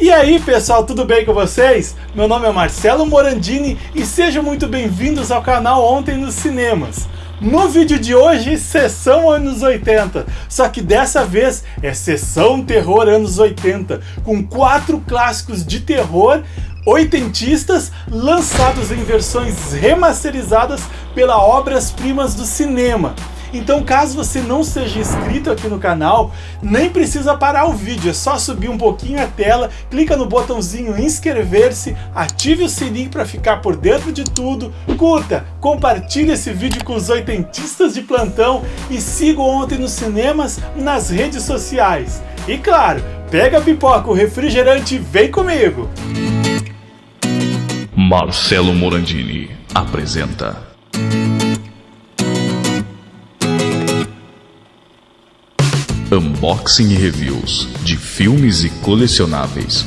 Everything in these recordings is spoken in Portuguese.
E aí pessoal, tudo bem com vocês? Meu nome é Marcelo Morandini e sejam muito bem-vindos ao canal Ontem nos Cinemas. No vídeo de hoje, sessão anos 80, só que dessa vez é sessão terror anos 80, com quatro clássicos de terror oitentistas lançados em versões remasterizadas pela Obras Primas do Cinema. Então caso você não seja inscrito aqui no canal, nem precisa parar o vídeo, é só subir um pouquinho a tela, clica no botãozinho inscrever-se, ative o sininho para ficar por dentro de tudo, curta, compartilhe esse vídeo com os oitentistas de plantão e siga Ontem nos Cinemas nas redes sociais. E claro, pega a pipoca, o refrigerante e vem comigo! Marcelo Morandini apresenta Unboxing e reviews de filmes e colecionáveis.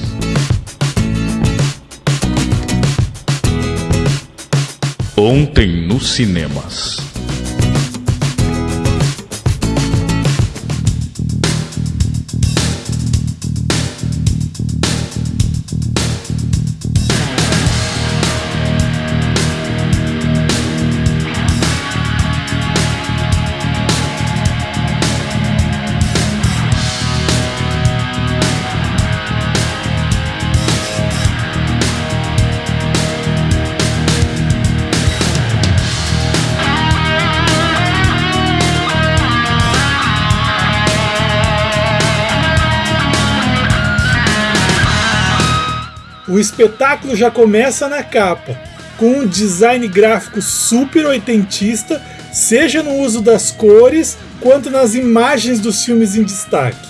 Ontem nos cinemas. O espetáculo já começa na capa, com um design gráfico super oitentista, seja no uso das cores quanto nas imagens dos filmes em destaque.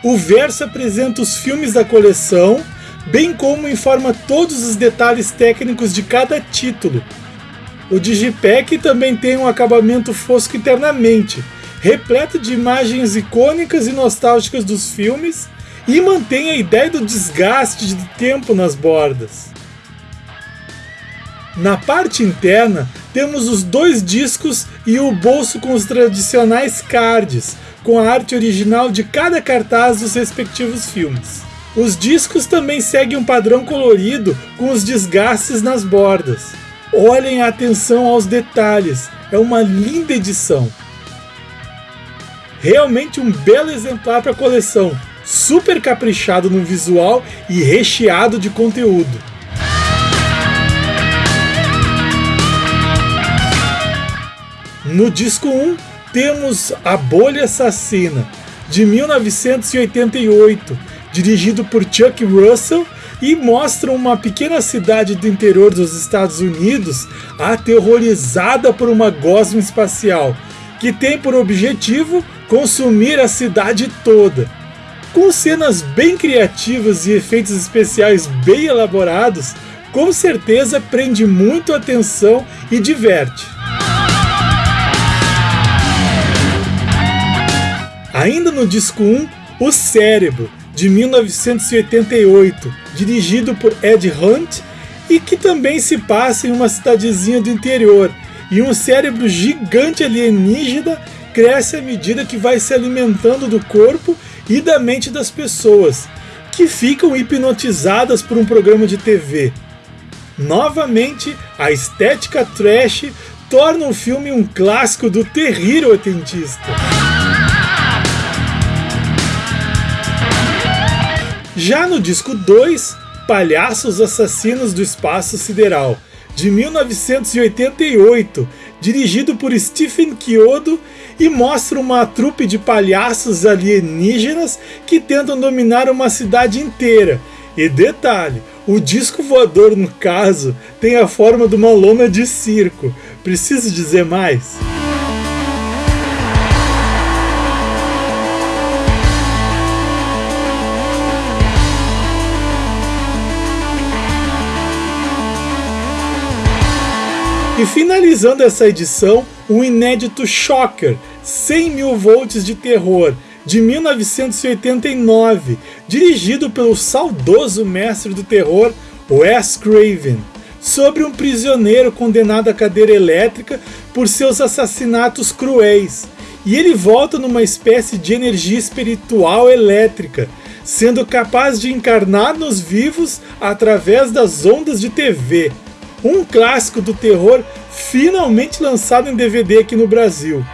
O verso apresenta os filmes da coleção, bem como informa todos os detalhes técnicos de cada título. O Digipack também tem um acabamento fosco internamente, repleto de imagens icônicas e nostálgicas dos filmes e mantém a ideia do desgaste de tempo nas bordas. Na parte interna, temos os dois discos e o bolso com os tradicionais cards, com a arte original de cada cartaz dos respectivos filmes. Os discos também seguem um padrão colorido com os desgastes nas bordas. Olhem a atenção aos detalhes, é uma linda edição. Realmente um belo exemplar para a coleção, super caprichado no visual e recheado de conteúdo. No disco 1 temos A Bolha Assassina, de 1988, dirigido por Chuck Russell e mostra uma pequena cidade do interior dos Estados Unidos aterrorizada por uma gosma espacial, que tem por objetivo consumir a cidade toda. Com cenas bem criativas e efeitos especiais bem elaborados, com certeza prende muito a atenção e diverte. Ainda no disco 1, O Cérebro, de 1988, dirigido por Ed Hunt e que também se passa em uma cidadezinha do interior, e um cérebro gigante alienígena cresce à medida que vai se alimentando do corpo e da mente das pessoas, que ficam hipnotizadas por um programa de TV. Novamente, a estética trash torna o filme um clássico do terrível oitentista. Já no disco 2, Palhaços Assassinos do Espaço Sideral, de 1988, dirigido por Stephen Chiodo e mostra uma trupe de palhaços alienígenas que tentam dominar uma cidade inteira. E detalhe, o disco voador no caso tem a forma de uma lona de circo. Preciso dizer mais? E finalizando essa edição, o inédito Shocker 100 mil volts de terror de 1989, dirigido pelo saudoso mestre do terror Wes Craven, sobre um prisioneiro condenado à cadeira elétrica por seus assassinatos cruéis. E ele volta numa espécie de energia espiritual elétrica, sendo capaz de encarnar nos vivos através das ondas de TV. Um clássico do terror finalmente lançado em DVD aqui no Brasil.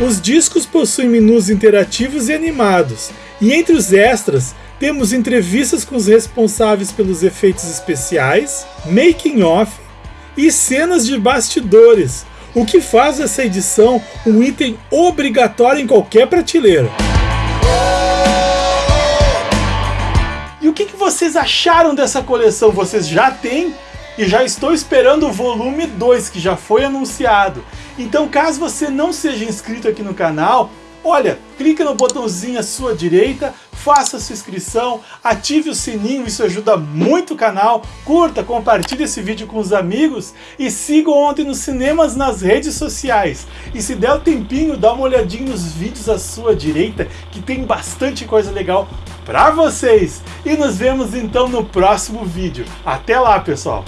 Os discos possuem menus interativos e animados, e entre os extras temos entrevistas com os responsáveis pelos efeitos especiais, making off e cenas de bastidores, o que faz essa edição um item obrigatório em qualquer prateleira. E o que, que vocês acharam dessa coleção? Vocês já têm e já estou esperando o volume 2 que já foi anunciado. Então caso você não seja inscrito aqui no canal, olha, clica no botãozinho à sua direita, faça sua inscrição, ative o sininho, isso ajuda muito o canal, curta, compartilhe esse vídeo com os amigos e siga Ontem nos Cinemas nas redes sociais. E se der o tempinho, dá uma olhadinha nos vídeos à sua direita, que tem bastante coisa legal para vocês. E nos vemos então no próximo vídeo. Até lá, pessoal!